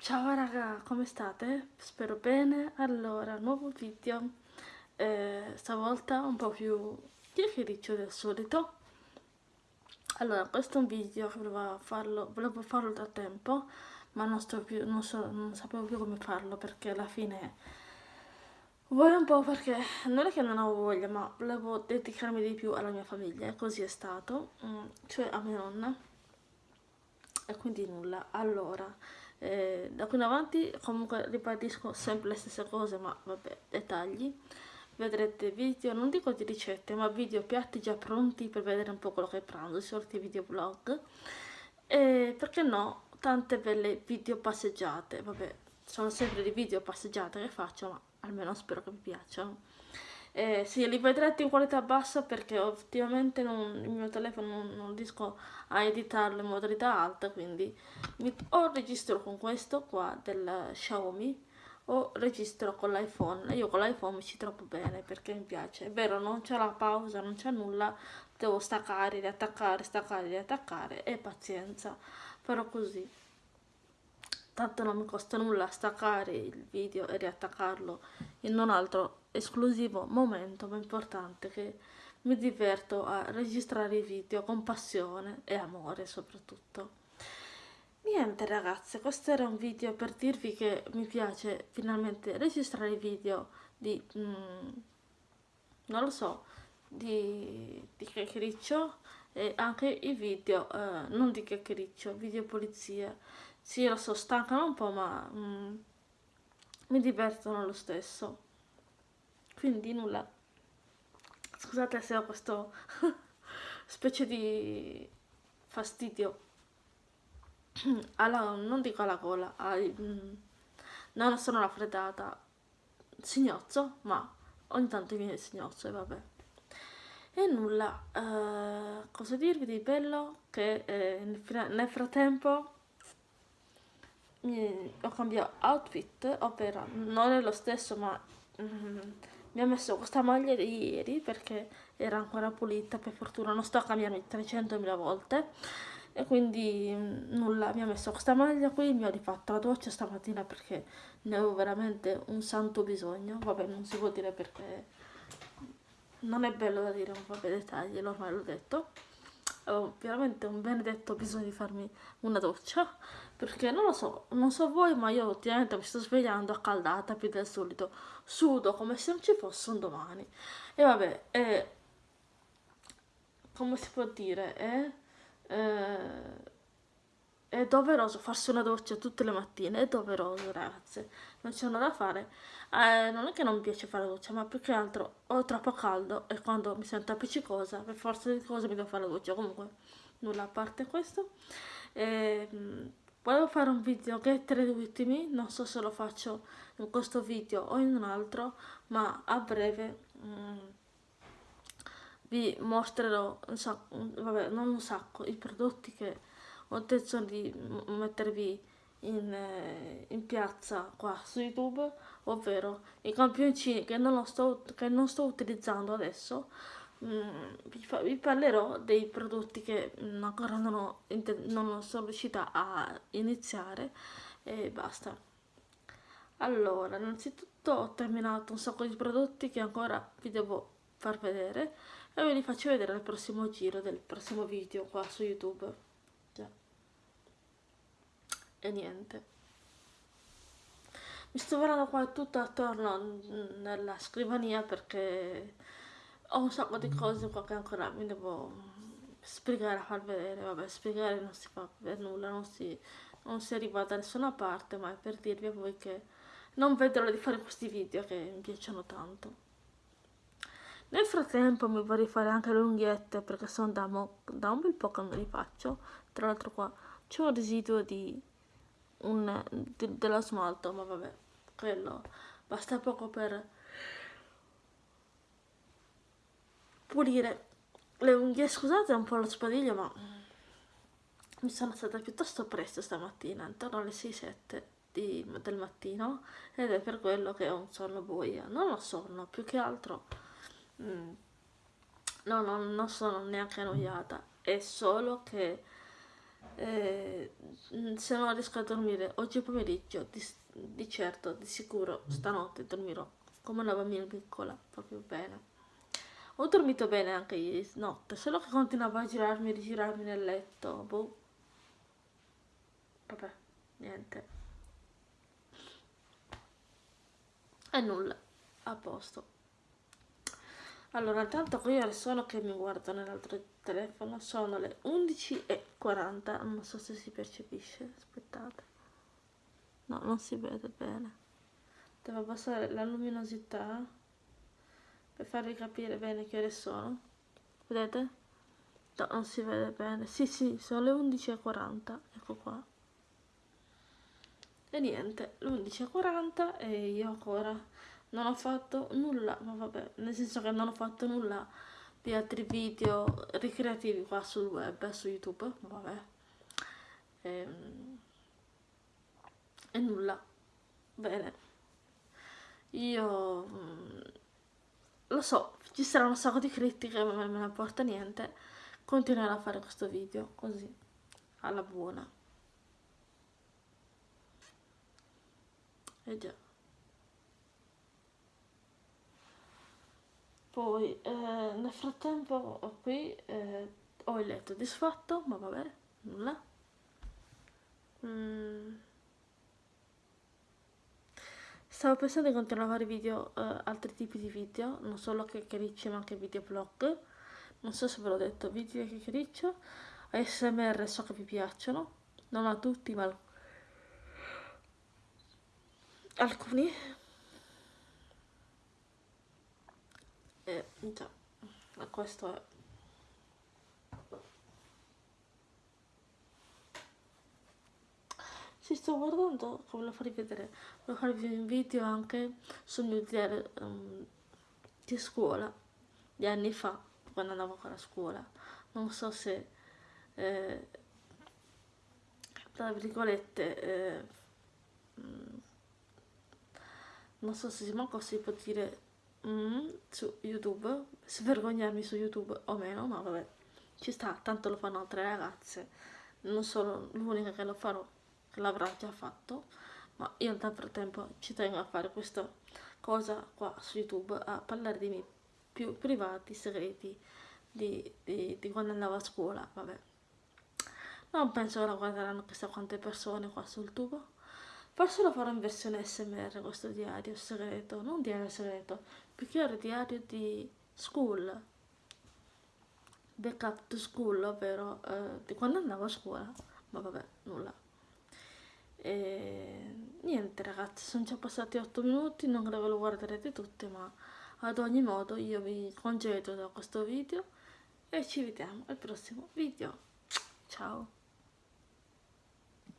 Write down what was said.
Ciao raga, come state? Spero bene. Allora, nuovo video, eh, stavolta un po' più chiacchiericcio del solito. Allora, questo è un video che volevo farlo, volevo farlo da tempo, ma non, più, non, so, non sapevo più come farlo perché alla fine voglio un po' perché non è che non avevo voglia, ma volevo dedicarmi di più alla mia famiglia, e così è stato, mm, cioè a mia nonna. E quindi nulla. Allora, eh, da qui in avanti comunque ribadisco sempre le stesse cose ma vabbè dettagli. Vedrete video non dico di ricette ma video piatti già pronti per vedere un po' quello che pranzo sorti video vlog. E perché no tante belle video passeggiate. Vabbè sono sempre di video passeggiate che faccio ma almeno spero che vi piacciono eh, sì, li vedrete in qualità bassa perché ultimamente il mio telefono non, non, riesco a editarlo in modalità alta, quindi mi, o registro con questo qua del Xiaomi o registro con l'iPhone. Io con l'iPhone mi ci trovo bene perché mi piace. È vero, non c'è la pausa, non c'è nulla, devo staccare, riattaccare, staccare, riattaccare e pazienza. Però così tanto non mi costa nulla staccare il video e riattaccarlo in un altro esclusivo momento ma importante che mi diverto a registrare i video con passione e amore soprattutto niente ragazze questo era un video per dirvi che mi piace finalmente registrare i video di mm, non lo so di, di chiacchiericcio e anche i video eh, non di chiacchiericcio video polizia sì, lo so, stancano un po', ma mm, mi divertono lo stesso. Quindi nulla. Scusate se ho questo specie di fastidio. alla, non dico alla gola, ai, mm, non sono raffreddata. Signozzo, ma ogni tanto viene il signozzo e vabbè. E nulla, uh, cosa dirvi di bello? Che eh, nel, nel frattempo mi, ho cambiato outfit, ovvero non è lo stesso ma mm, mi ha messo questa maglia di ieri perché era ancora pulita, per fortuna non sto a cambiarmi 300.000 volte. E quindi mm, nulla, mi ha messo questa maglia qui, mi ho rifatto la doccia stamattina perché ne avevo veramente un santo bisogno, vabbè non si può dire perché non è bello da dire, ma vabbè dettagli, ormai l'ho detto ho veramente un benedetto bisogno di farmi una doccia perché non lo so, non so voi ma io ultimamente mi sto svegliando accaldata più del solito. Sudo come se non ci fosse un domani. E vabbè è come si può dire è, è, è doveroso farsi una doccia tutte le mattine è doveroso ragazze. Non c'è nulla da fare. Eh, non è che non mi piace fare la doccia ma più che altro ho troppo caldo e quando mi sento appiccicosa per forza di cose mi devo fare la doccia. Comunque nulla a parte questo. Eh, volevo fare un video che tre ultimi non so se lo faccio in questo video o in un altro ma a breve mm, vi mostrerò un sacco, vabbè non un sacco i prodotti che ho intenzione di mettervi in, eh, in, piazza qua su youtube ovvero i campioncini che non, sto, che non sto utilizzando adesso mm, vi, fa, vi, parlerò dei prodotti che mm, ancora non, ho, non sono riuscita a iniziare e basta. Allora innanzitutto ho terminato un sacco di prodotti che ancora vi devo far vedere e ve li faccio vedere al prossimo giro del prossimo video qua su youtube e niente. Mi sto guardando qua tutto attorno nella scrivania perché ho un sacco di cose qua che ancora mi devo spiegare a far vedere. Vabbè spiegare non si fa per nulla non si, non si arriva da nessuna parte ma è per dirvi a voi che non vedo l'ora di fare questi video che mi piacciono tanto. Nel frattempo mi vorrei fare anche le unghiette perché sono da, da un bel po' che non li faccio. Tra l'altro qua c'è un residuo di un, de, dello smalto, ma vabbè, quello basta poco per pulire le unghie. Scusate un po' lo spadiglio, ma mi sono stata piuttosto presto stamattina, intorno alle 6-7 del mattino, ed è per quello che ho un sonno buio. Non ho sonno, più che altro... Mm, no, no, non sono neanche annoiata, è solo che eh, se non riesco a dormire oggi pomeriggio di, di certo di sicuro stanotte dormirò come una bambina piccola proprio bene. Ho dormito bene anche ieri notte solo che continuavo a girarmi e rigirarmi nel letto boh. Vabbè niente. E nulla a posto allora intanto qui ore sono che mi guardo nell'altro telefono sono le 11.40 non so se si percepisce aspettate. No non si vede bene. Devo abbassare la luminosità per farvi capire bene che ore sono. Vedete? no non si vede bene. Sì sì sono le 11.40 ecco qua. E niente, le 11.40 e io ancora non ho fatto nulla, ma vabbè, nel senso che non ho fatto nulla di altri video ricreativi qua sul web, su YouTube, vabbè. E, ehm, e nulla. Bene. Io mm, lo so, ci saranno un sacco di critiche, ma non me ne porta niente. Continuerò a fare questo video così, alla buona. E già. Poi eh, nel frattempo qui eh, ho il letto disfatto, ma vabbè, nulla. Mm. Stavo pensando di continuare a fare video, eh, altri tipi di video, non solo chiacchiericci ma anche videoblog. Non so se ve l'ho detto, video chiacchiericcio, ASMR so che vi piacciono, non a tutti ma alcuni e già questo è si sto guardando come lo farvi vedere voglio farvi un video anche sul mio diario um, di scuola di anni fa quando andavo ancora a scuola. Non so se eh, tra virgolette eh, non so se manco si può dire mm, su youtube. Svergognarmi su youtube o meno ma vabbè ci sta tanto lo fanno altre ragazze. Non sono l'unica che lo farò che l'avrà già fatto ma io nel frattempo ci tengo a fare questa cosa qua su youtube a parlare dei miei più privati segreti di, di, di quando andavo a scuola vabbè. Non penso che la guarderanno chissà quante persone qua sul tubo Forse lo farò in versione SMR questo diario segreto, non diario segreto, era diario di school, backup to school, ovvero eh, di quando andavo a scuola, ma vabbè, nulla. E niente ragazzi, sono già passati 8 minuti, non credo ve lo guarderete tutte, ma ad ogni modo io vi congedo da questo video e ci vediamo al prossimo video. Ciao!